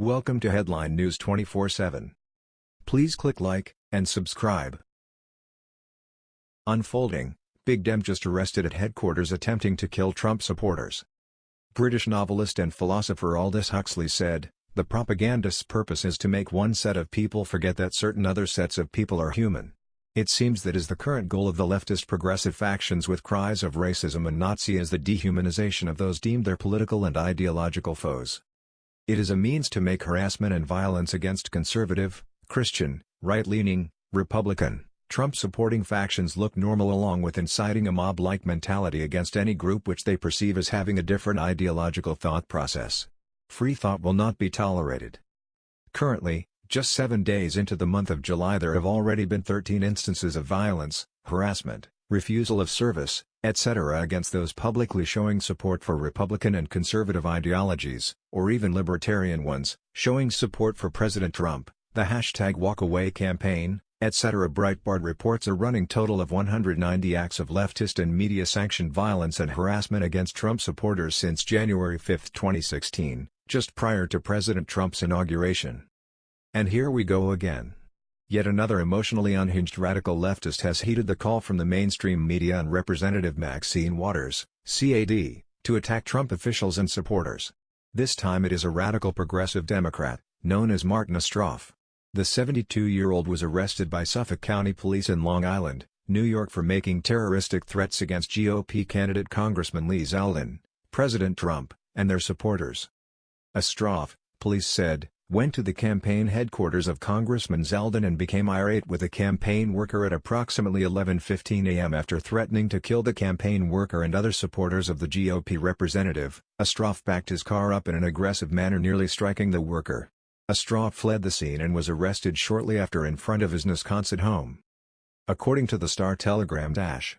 Welcome to Headline News 24/7. Please click like and subscribe. Unfolding, Big Dem just arrested at headquarters attempting to kill Trump supporters. British novelist and philosopher Aldous Huxley said, the propagandist's purpose is to make one set of people forget that certain other sets of people are human. It seems that is the current goal of the leftist progressive factions with cries of racism and Nazi as the dehumanization of those deemed their political and ideological foes. It is a means to make harassment and violence against conservative, Christian, right-leaning, Republican, Trump-supporting factions look normal along with inciting a mob-like mentality against any group which they perceive as having a different ideological thought process. Free thought will not be tolerated. Currently, just seven days into the month of July there have already been 13 instances of violence, harassment, refusal of service, etc. against those publicly showing support for Republican and conservative ideologies, or even libertarian ones, showing support for President Trump, the hashtag walkaway campaign, etc. Breitbart reports a running total of 190 acts of leftist and media-sanctioned violence and harassment against Trump supporters since January 5, 2016, just prior to President Trump's inauguration. And here we go again. Yet another emotionally unhinged radical leftist has heeded the call from the mainstream media and Representative Maxine Waters, CAD, to attack Trump officials and supporters. This time it is a radical progressive Democrat, known as Martin Ostroff. The 72-year-old was arrested by Suffolk County Police in Long Island, New York for making terroristic threats against GOP candidate Congressman Lee Zeldin, President Trump, and their supporters. Ostroff, police said, went to the campaign headquarters of Congressman Zeldin and became irate with a campaign worker at approximately 11.15 a.m. after threatening to kill the campaign worker and other supporters of the GOP representative. Ostroff backed his car up in an aggressive manner nearly striking the worker. Ostroff fled the scene and was arrested shortly after in front of his Wisconsin home. According to the Star-Telegram Dash,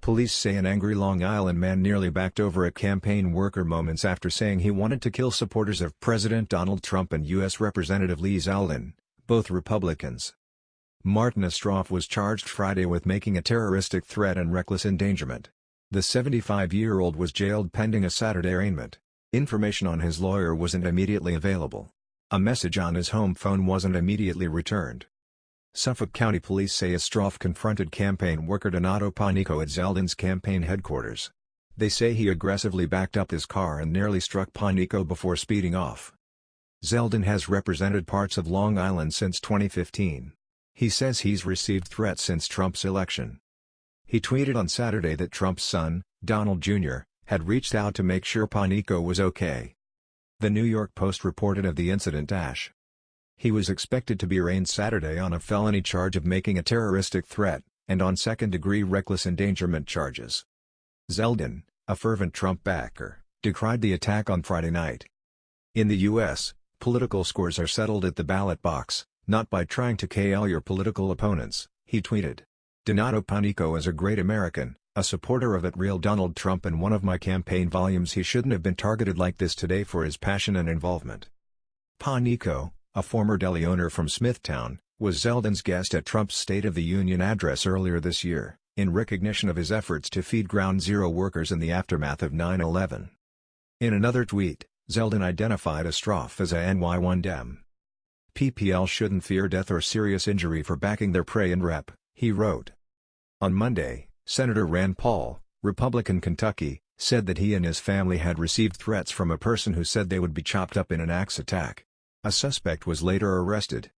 Police say an angry Long Island man nearly backed over a campaign worker moments after saying he wanted to kill supporters of President Donald Trump and U.S. Representative Lee Zeldin, both Republicans. Martin Ostroff was charged Friday with making a terroristic threat and reckless endangerment. The 75-year-old was jailed pending a Saturday arraignment. Information on his lawyer wasn't immediately available. A message on his home phone wasn't immediately returned. Suffolk County Police say Ostroff confronted campaign worker Donato Panico at Zeldin's campaign headquarters. They say he aggressively backed up his car and nearly struck Panico before speeding off. Zeldin has represented parts of Long Island since 2015. He says he's received threats since Trump's election. He tweeted on Saturday that Trump's son, Donald Jr., had reached out to make sure Panico was okay. The New York Post reported of the incident. He was expected to be arraigned Saturday on a felony charge of making a terroristic threat, and on second-degree reckless endangerment charges. Zeldin, a fervent Trump backer, decried the attack on Friday night. In the U.S., political scores are settled at the ballot box, not by trying to KL your political opponents, he tweeted. Donato Panico is a great American, a supporter of at real Donald Trump and one of my campaign volumes he shouldn't have been targeted like this today for his passion and involvement. Panico, a former deli owner from Smithtown, was Zeldin's guest at Trump's State of the Union address earlier this year, in recognition of his efforts to feed Ground Zero workers in the aftermath of 9-11. In another tweet, Zeldin identified Ostroff as a NY1 Dem. PPL shouldn't fear death or serious injury for backing their prey and rep, he wrote. On Monday, Senator Rand Paul, Republican Kentucky, said that he and his family had received threats from a person who said they would be chopped up in an axe attack. A suspect was later arrested.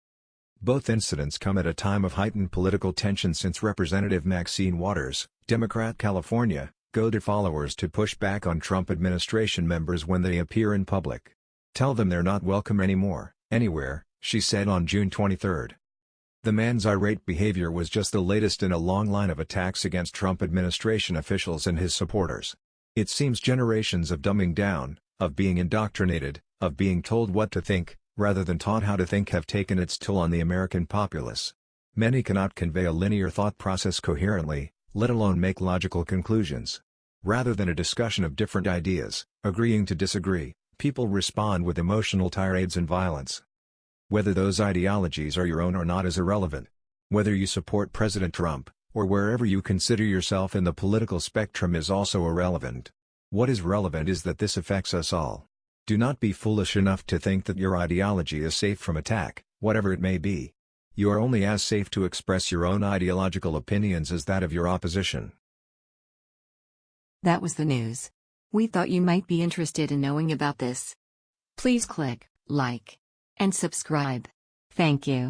Both incidents come at a time of heightened political tension since Representative Maxine Waters, Democrat California, goaded followers to push back on Trump administration members when they appear in public. Tell them they're not welcome anymore, anywhere, she said on June 23. The man's irate behavior was just the latest in a long line of attacks against Trump administration officials and his supporters. It seems generations of dumbing down, of being indoctrinated, of being told what to think, rather than taught how to think have taken its toll on the American populace. Many cannot convey a linear thought process coherently, let alone make logical conclusions. Rather than a discussion of different ideas, agreeing to disagree, people respond with emotional tirades and violence. Whether those ideologies are your own or not is irrelevant. Whether you support President Trump, or wherever you consider yourself in the political spectrum is also irrelevant. What is relevant is that this affects us all. Do not be foolish enough to think that your ideology is safe from attack, whatever it may be. You are only as safe to express your own ideological opinions as that of your opposition. That was the news. We thought you might be interested in knowing about this. Please click like and subscribe. Thank you.